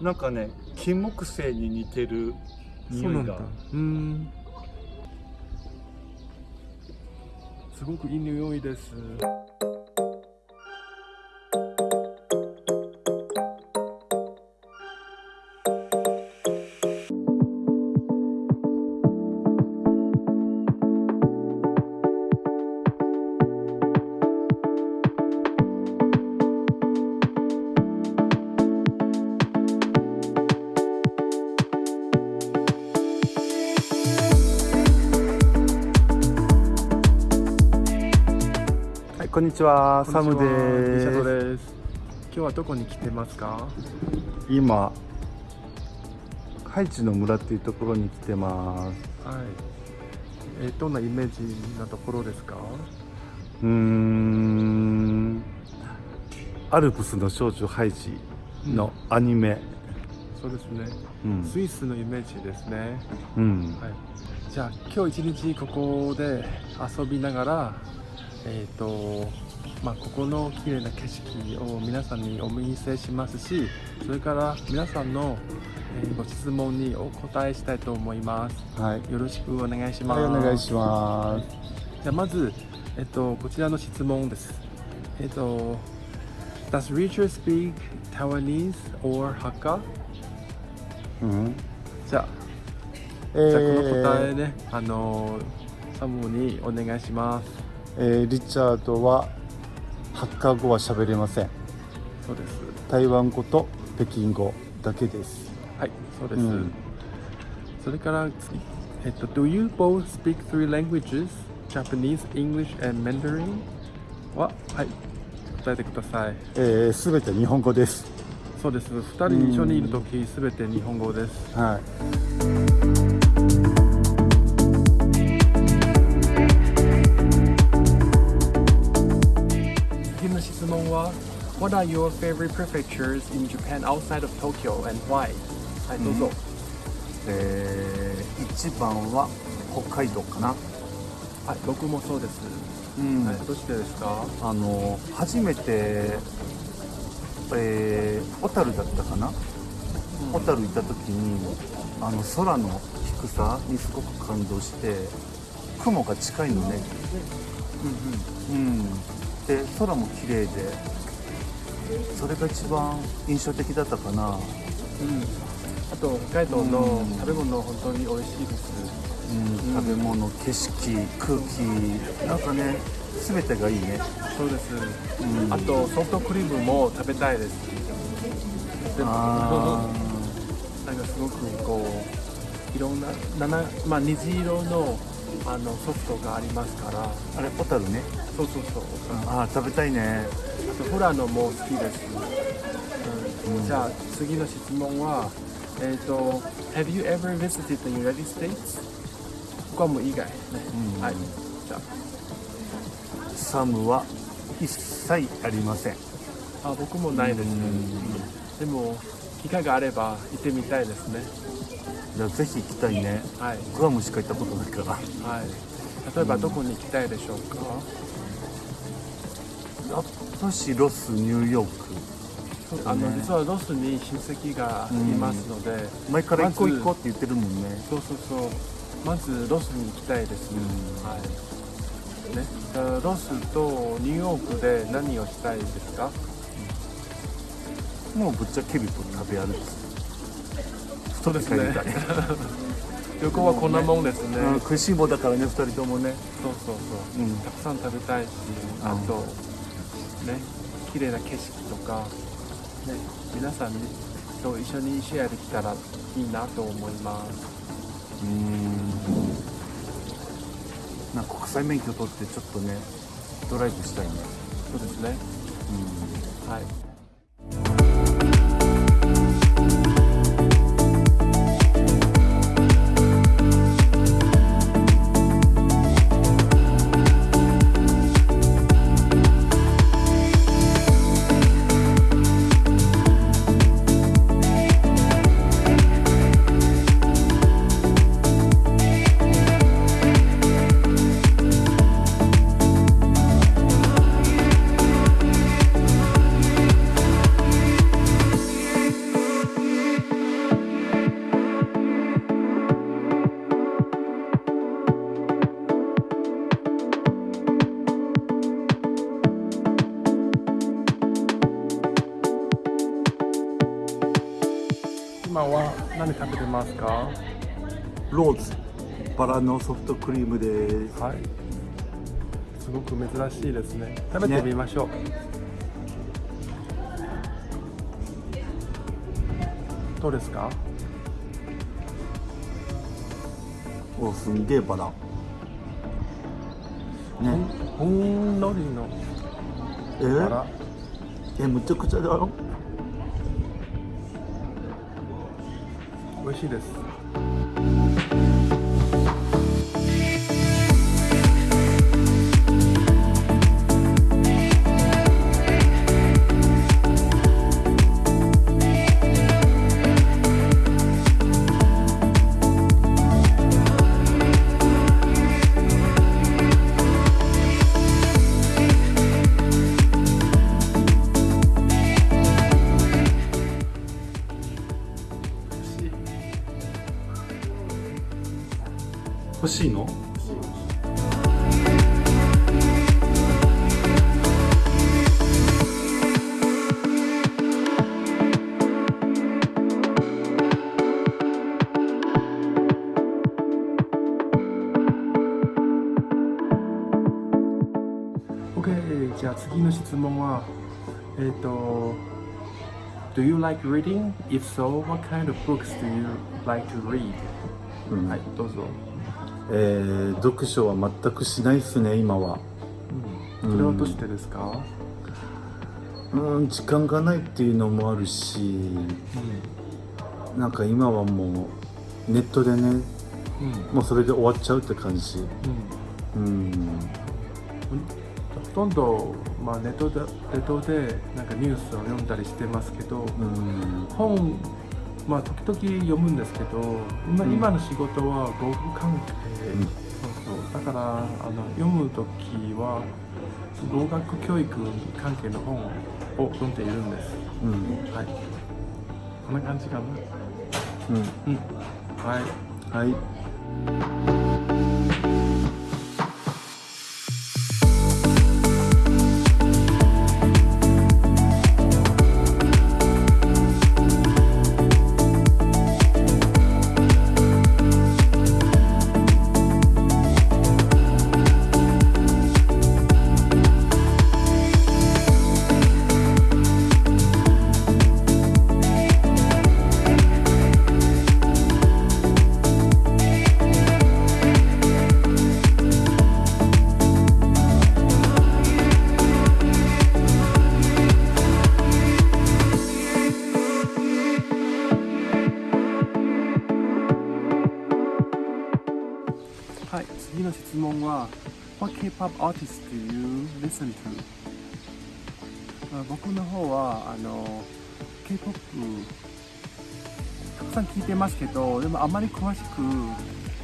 なんかね金木犀に似てる匂いが。うん。すごくいい匂いです。こんにちはサムです。です。今日はどこに来てますか？今ハイチの村っていうところに来てます。はい。えーどんなイメージなところですか？うーん。アルプスの少女ハイジのアニメ、そうですね。うん。スイスのイメージですね。うん。はい、じゃあ今日一日ここで遊びながらえっ、とまあここの綺麗な景色を皆さんにお見せしますしそれから皆さんの、えーご質問にお答えしたいと思います。はい。よろしくお願いします、はいお願いします。じゃあまずえっ、とこちらの質問です。えっ、と Does Richard speak Taiwanese or Hakka? うん。じゃあえじゃあこの答えーね、あのサムにお願いします。えーリチャードはハッカー語は喋れませんそうです。台湾語と北京語だけですはい、そうです。うんそれから次、えっと、Do you both speak three languages? Japanese, English, and Mandarin? は、はい、答えてください。えー、全て日本語ですそうです。二人一緒にいるとき、すべて日本語です。はい What are your favorite prefectures in Japan outside of Tokyo and why? はい、どうぞ。えー、一番は北海道かなはい、僕もそうです。うんはい、どうしてですかあの初めてえー、小樽だったかな小樽行った時にあの空の低さにすごく感動して雲が近いのねうんで空も綺麗でそれが一番印象的だったかな、うん、あと北海道のうん。食べ物本当に美味しいです。うん、食べ物景色空気なんかね全てがいいね。そうです。うん。あとソフトクリームも食べたいです。でもあ なんかすごくこういろんな七まあ虹色のあのソフトがありますから。ーあれ小樽ねそうそうそう。ああ食べたいね。あとフラノも好きです。うん。じゃあ次の質問はえっ、と Have you ever visited the United States? ここはもう以外ね。うん。はい。じゃあ。サムは一切ありません。あ僕もないです、でも機会があれば行ってみたいですね。じゃあぜひ行きたいね。はい、グアムしか行ったことないから。はい、例えばどこに行きたいでしょうか、やっぱしロスニューヨークあのね実はロスに親戚がいますので、前から行こう行こうって言ってるもんね。そうそうそう。まずロスに行きたいです、うん。はい。ね、ロスとニューヨークで何をしたいですか？もうぶっちゃけると食べ歩きそうですね。旅行はこんなもんですね、うん。食いしん坊だからね二人ともね。そうそうそう、うん。たくさん食べたいし、うんあとね綺麗な景色とかね皆さんにと一緒にシェアできたらいいなと思います。うん。なんか国際免許取ってちょっとねドライブしたいね。そうですね。うん。はい今は何食べてますか？ローズ。バラのソフトクリームです。はい。すごく珍しいですね。食べてみましょう、どうですか？おすんげえバラ。ね。ほんのりのえ？バラ。えむちゃくちゃだよ美味しいです。Do you like reading? If so, what kind of books do you like to read? うん。はいどうぞ、えー読書は全くしないっすね今は。うん、それはどうしてですか、うん。時間がないっていうのもあるしなんか今はもうネットでねうん。うんもうそれで終わっちゃうって感じ。うん。うん。ほとんど、まあ、ネットでネットでなんかニュースを読んだりしてますけど、うん。本、まあ、時々読むんですけど今,、の仕事は語学関係、うん。そうそう。だからあの読む時は語学教育関係の本を読んでいるんです。うん。はい。こんな感じかな。うん。うん。はい。はいはい、次の質問は What K-POP artist do you listen to? あ僕の方はあの K-POP たくさん聞いてますけどでもあまり詳しく、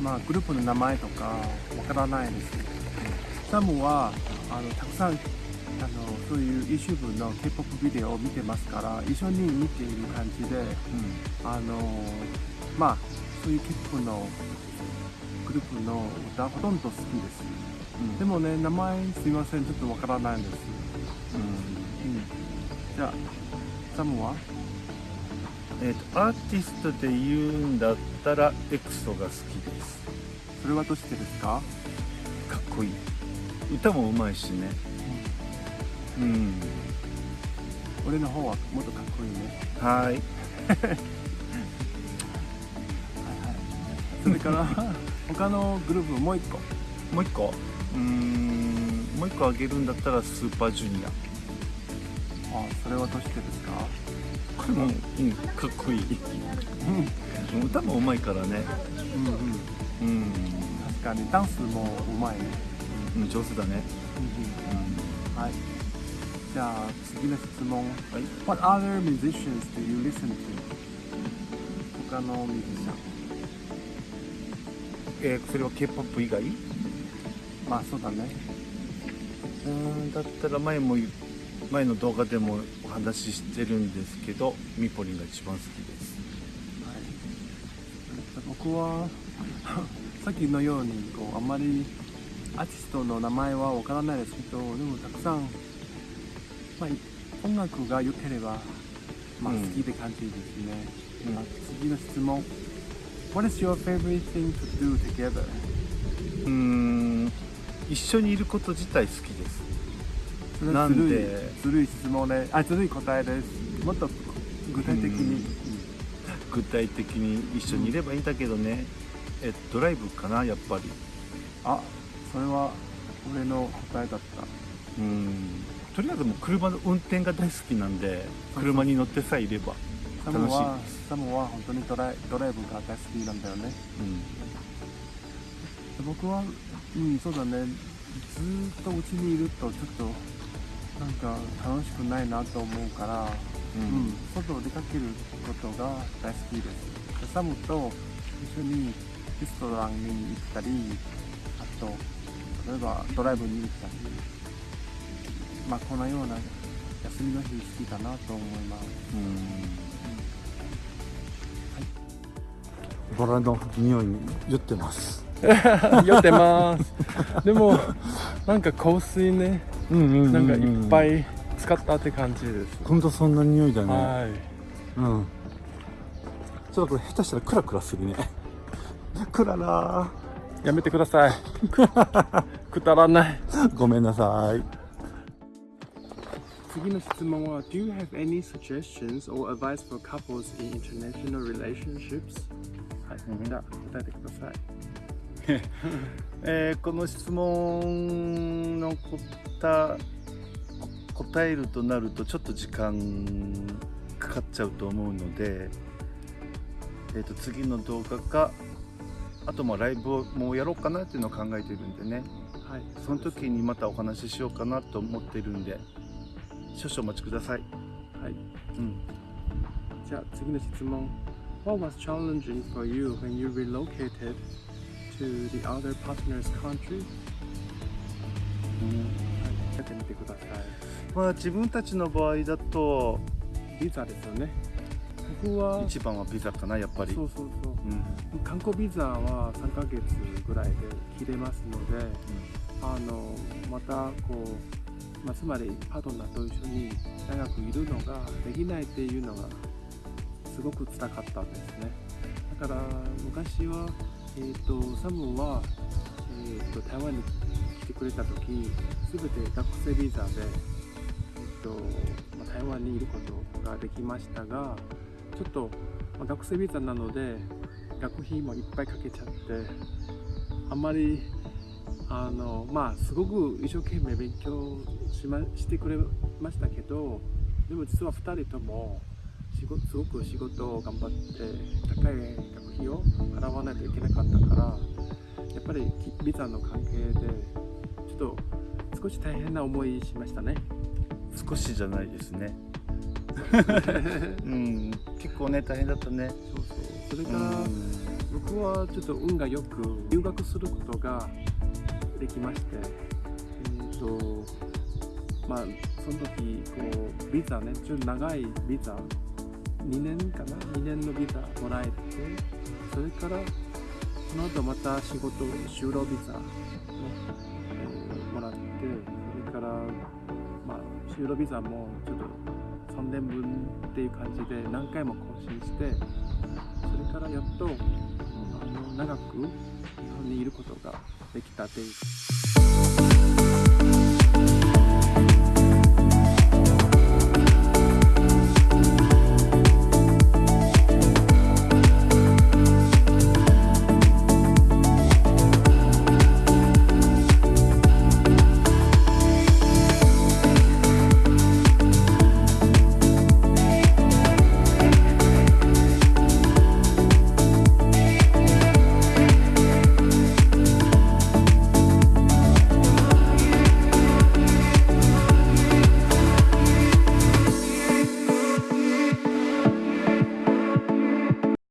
まあ、グループの名前とかわからないです。サムはあのたくさんあのそういう YouTube の K-POP ビデオを見てますから一緒に見ている感じであのまあそういう K-POP のグループの歌ほとんど好きです。うん。でもね名前すいません。ちょっとわからないんです、うん。うん、じゃあサムは？えーとアーティストで言うんだったらエクソが好きです。それはどうしてですか、かっこいい。歌もうまいしね。うん。俺の方はもっとかっこいいね。はい。はいはい。それから 他のグループもう一個。もう一個？うーん。もう一個あげるんだったらスーパージュニアあそれはどうしてですか？これも、うん、かっこいい。うん。歌もうまいからね。うんうん。うん、確かにダンスもうまいね。うん、上手だね。うん。うん。はい。じゃあ次の質問。はい。What other musicians do you listen to? 他のミュージシャンえーそれは K-POP 以外？うまあそうだね。ーんだったら前も前の動画でもお話ししてるんですけどミポリンが一番好きです。はい、僕は さっきのようにこうあんまりアーティストの名前はわからないですけどでもたくさん、まあ、音楽が良ければまあ、うん好きって感じですね、うん。まあ次の質問 What is your favorite thing to do together? うーん一緒にいること自体好きです。それなんはずるいでずるい質問であずるい答えです。もっと具体的に、具体的に一緒にいればいいんだけどね、えドライブかなやっぱり。あそれは俺の答えだった。うん。とりあえずもう車の運転が大好きなんで車に乗ってさえいればサムはサムは本当にドライドライブが大好きなんだよね。うん。僕はうんそうだね。ずーっとうちにいるとちょっとなんか楽しくないなと思うから、ううん外出かけることが大好きです。サムと一緒にレストランに行ったりあと例えばドライブに行ったりまあこのような休みの日好きかなと思いますバラの匂いに酔ってます。酔ってます。でもなんか香水ね。うんうんうんなんかいっぱい使ったって感じです、ほんとそんな匂いだね。はい。うん。ちょっとこれ下手したらクラクラするね。クララやめてください。くだらない。ーごめんなさい。次の質問は Do you have any suggestions or advice for couples in international relationships? はい、じゃあ答えてください。えーこの質問の答答えるとなるとちょっと時間かかっちゃうと思うので、えー、と次の動画かあとまあライブをもうやろうかなっていうのを考えてるんでね。はい。その時にまたお話ししようかなと思ってるんで少々お待ちください、はい。うん、じゃあ次の質問 What was challenging for you when you relocated to the other partner's country? はい、やってみてくださいまあ自分たちの場合だとビザですよね。僕は一番はビザかなやっぱり。そうそうそう。うん。観光ビザは3ヶ月ぐらいで切れますので、あのまたこう、まあ、つまりパートナーと一緒に長くいるのができないっていうのがすごく辛かったんですね。だから昔は、えー、とサムは、えー、と台湾に来てくれた時全て学生ビザで、えーとまあ、台湾にいることができましたがちょっと、まあ、学生ビザなので学費もいっぱいかけちゃってあんまりあのまあすごく一生懸命勉強し,、ま、してくれましたけどでも実は2人ともすごく仕事を頑張って高い学費を払わないといけなかったからやっぱりきビザの関係でちょっと少し大変な思いしましたね。少しじゃないですね。うん。結構ね大変だったね。そうそう。それうから、ん。僕はちょっと運がよく留学することができまして、えーとまあ、その時こうビザねちょっと長いビザ2年かな？2年のビザもらえてそれからその後また仕事就労ビザ、ねえーもらってそれから、まあ、就労ビザもちょっと3年分っていう感じで何回も更新してそれからやっとあの長く日本にいることができたっていう。